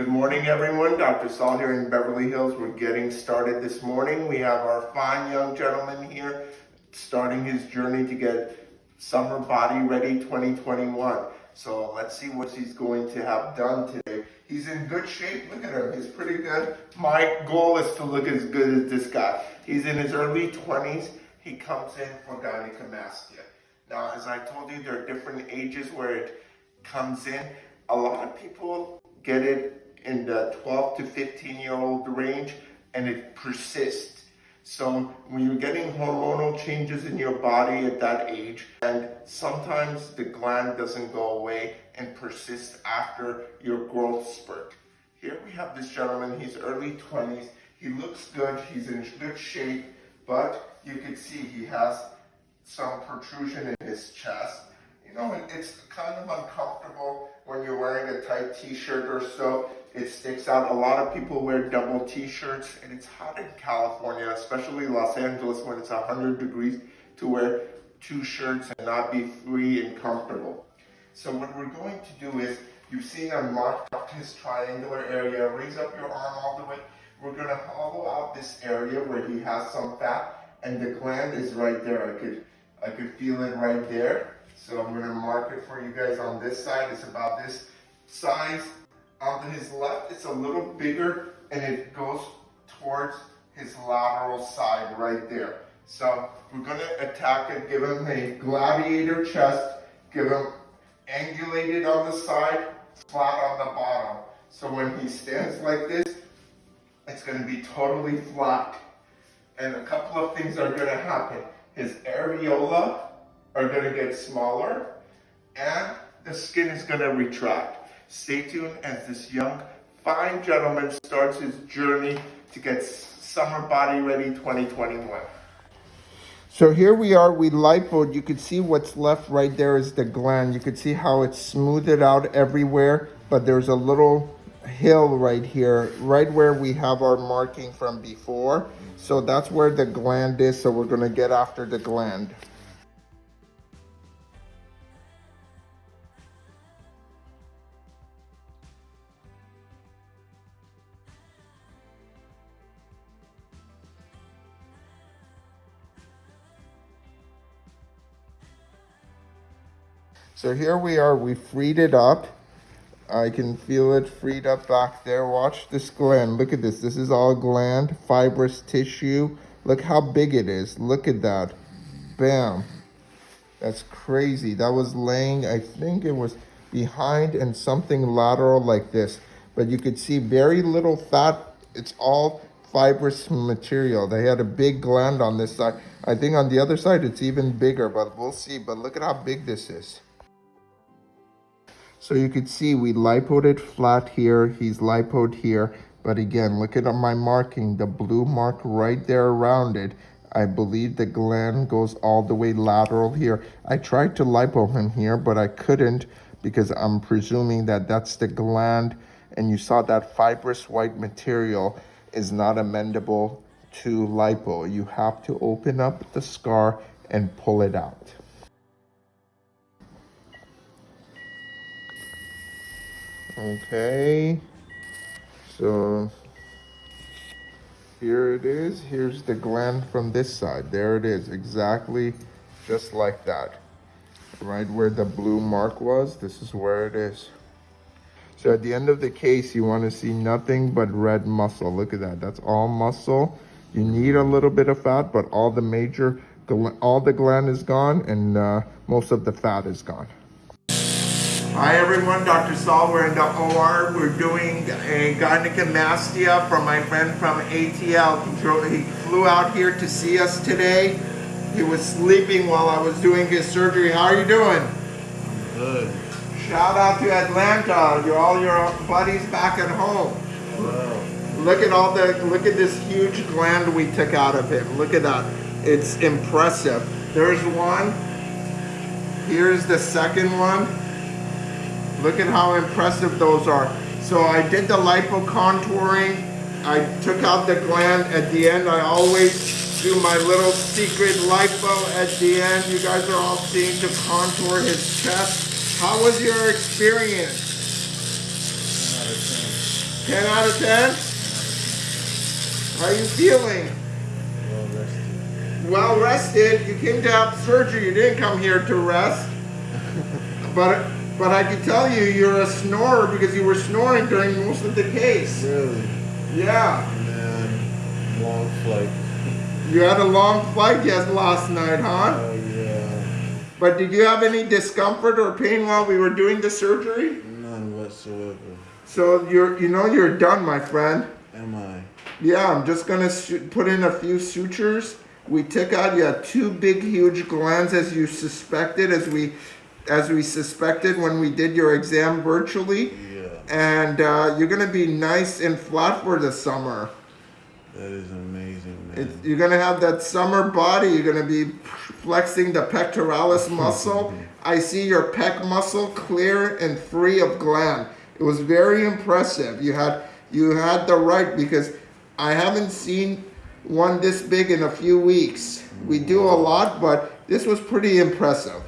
Good morning, everyone. Dr. Saul here in Beverly Hills. We're getting started this morning. We have our fine young gentleman here starting his journey to get Summer Body Ready 2021. So let's see what he's going to have done today. He's in good shape. Look at him. He's pretty good. My goal is to look as good as this guy. He's in his early 20s. He comes in for gynecomastia. Now, as I told you, there are different ages where it comes in. A lot of people get it in the 12 to 15 year old range and it persists. So when you're getting hormonal changes in your body at that age, and sometimes the gland doesn't go away and persists after your growth spurt. Here we have this gentleman, he's early 20s. He looks good, he's in good shape, but you can see he has some protrusion in his chest. You know, it's kind of uncomfortable when you're wearing a tight t-shirt or so it sticks out. A lot of people wear double t-shirts and it's hot in California, especially Los Angeles when it's 100 degrees to wear two shirts and not be free and comfortable. So what we're going to do is, you've seen I marked up his triangular area, raise up your arm all the way. We're gonna hollow out this area where he has some fat and the gland is right there. I could, I could feel it right there. So I'm gonna mark it for you guys on this side. It's about this size on his left, it's a little bigger and it goes towards his lateral side right there. So we're gonna attack it, give him a gladiator chest, give him angulated on the side, flat on the bottom. So when he stands like this, it's gonna be totally flat. And a couple of things are gonna happen. His areola are gonna get smaller and the skin is gonna retract. Stay tuned as this young, fine gentleman starts his journey to get Summer Body Ready 2021. So here we are, we lipoed. You can see what's left right there is the gland. You can see how it's smoothed out everywhere, but there's a little hill right here, right where we have our marking from before. So that's where the gland is, so we're gonna get after the gland. So here we are, we freed it up. I can feel it freed up back there. Watch this gland. Look at this. This is all gland, fibrous tissue. Look how big it is. Look at that. Bam. That's crazy. That was laying, I think it was behind and something lateral like this. But you could see very little fat. It's all fibrous material. They had a big gland on this side. I think on the other side, it's even bigger, but we'll see. But look at how big this is. So you could see we lipoed it flat here. He's lipoed here. But again, look at my marking, the blue mark right there around it. I believe the gland goes all the way lateral here. I tried to lipo him here, but I couldn't because I'm presuming that that's the gland. And you saw that fibrous white material is not amendable to lipo. You have to open up the scar and pull it out. Okay, so here it is. Here's the gland from this side. There it is, exactly just like that. Right where the blue mark was, this is where it is. So at the end of the case, you want to see nothing but red muscle. Look at that. That's all muscle. You need a little bit of fat, but all the major, all the gland is gone and uh, most of the fat is gone. Hi everyone, Dr. Saul. We're in the OR. We're doing a gynecomastia from my friend from ATL. He, drove, he flew out here to see us today. He was sleeping while I was doing his surgery. How are you doing? I'm good. Shout out to Atlanta. You're all your buddies back at home. Hello. Look at all the look at this huge gland we took out of him. Look at that. It's impressive. There's one. Here's the second one. Look at how impressive those are. So I did the lipo contouring. I took out the gland at the end. I always do my little secret lipo at the end. You guys are all seeing to contour his chest. How was your experience? 10 out of 10? How are you feeling? Well rested. Well rested. You came to have surgery. You didn't come here to rest. but but I can tell you, you're a snorer because you were snoring during most of the case. Really? Yeah. Man, long flight. You had a long flight yes last night, huh? Oh yeah. But did you have any discomfort or pain while we were doing the surgery? None whatsoever. So you're you know you're done, my friend. Am I? Yeah, I'm just gonna put in a few sutures. We took out you had two big, huge glands as you suspected, as we, as we suspected when we did your exam virtually, Yeah. and uh, you're gonna be nice and flat for the summer. That is amazing, man. It's, you're gonna have that summer body. You're gonna be flexing the pectoralis muscle. I see your pec muscle clear and free of gland. It was very impressive. You had you had the right because I haven't seen one this big in a few weeks. We do a lot, but this was pretty impressive.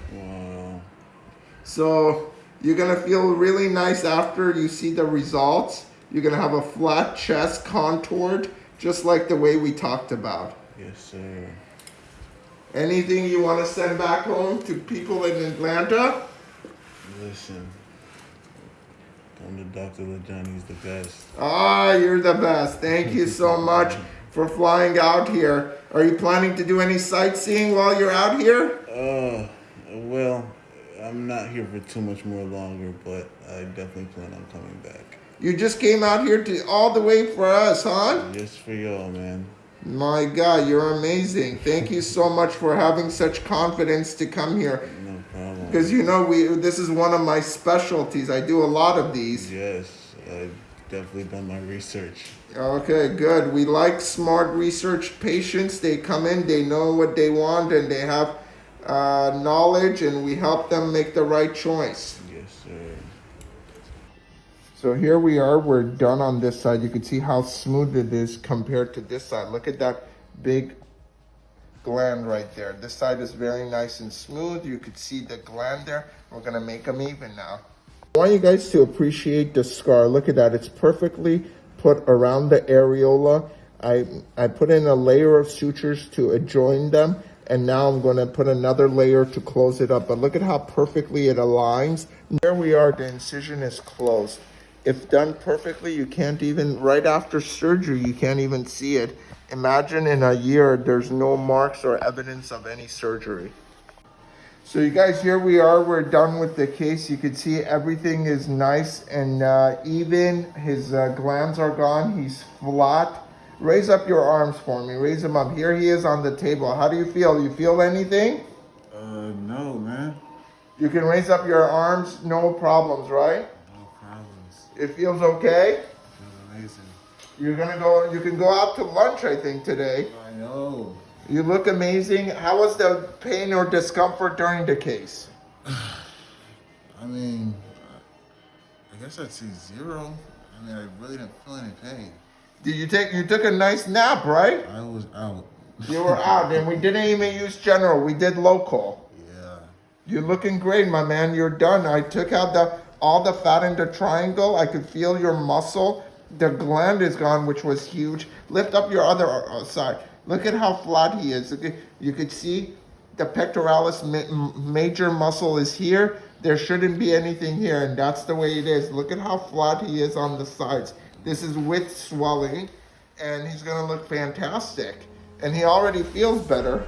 So you're gonna feel really nice after you see the results. You're gonna have a flat chest, contoured, just like the way we talked about. Yes, sir. Anything you want to send back home to people in Atlanta? Listen. Come to Dr. LaJohn, he's the best. Ah, you're the best. Thank you so much for flying out here. Are you planning to do any sightseeing while you're out here? Uh, well, I'm not here for too much more longer, but I definitely plan on coming back. You just came out here to all the way for us, huh? Just for y'all, man. My God, you're amazing. Thank you so much for having such confidence to come here. No problem. Because you know we this is one of my specialties. I do a lot of these. Yes, I've definitely done my research. Okay, good. We like smart research patients. They come in, they know what they want, and they have uh, knowledge, and we help them make the right choice. Yes, sir. So here we are. We're done on this side. You can see how smooth it is compared to this side. Look at that big gland right there. This side is very nice and smooth. You could see the gland there. We're gonna make them even now. I want you guys to appreciate the scar. Look at that. It's perfectly put around the areola. I, I put in a layer of sutures to adjoin them. And now I'm going to put another layer to close it up. But look at how perfectly it aligns. There we are. The incision is closed. If done perfectly, you can't even, right after surgery, you can't even see it. Imagine in a year, there's no marks or evidence of any surgery. So you guys, here we are. We're done with the case. You can see everything is nice and uh, even. His uh, glands are gone. He's flat. Raise up your arms for me. Raise them up. Here he is on the table. How do you feel? You feel anything? Uh, no, man. You can raise up your arms. No problems, right? No problems. It feels okay. Feels amazing. You're gonna go. You can go out to lunch. I think today. I know. You look amazing. How was the pain or discomfort during the case? I mean, I guess I'd say zero. I mean, I really didn't feel any pain. Did you take? You took a nice nap, right? I was out. You were out, and we didn't even use general. We did local. Yeah. You're looking great, my man. You're done. I took out the all the fat in the triangle. I could feel your muscle. The gland is gone, which was huge. Lift up your other uh, side. Look at how flat he is. Look at- You could see the pectoralis ma- major muscle is here. There shouldn't be anything here, and that's the way it is. Look at how flat he is on the sides. This is with swelling, and he's gonna look fantastic. And he already feels better.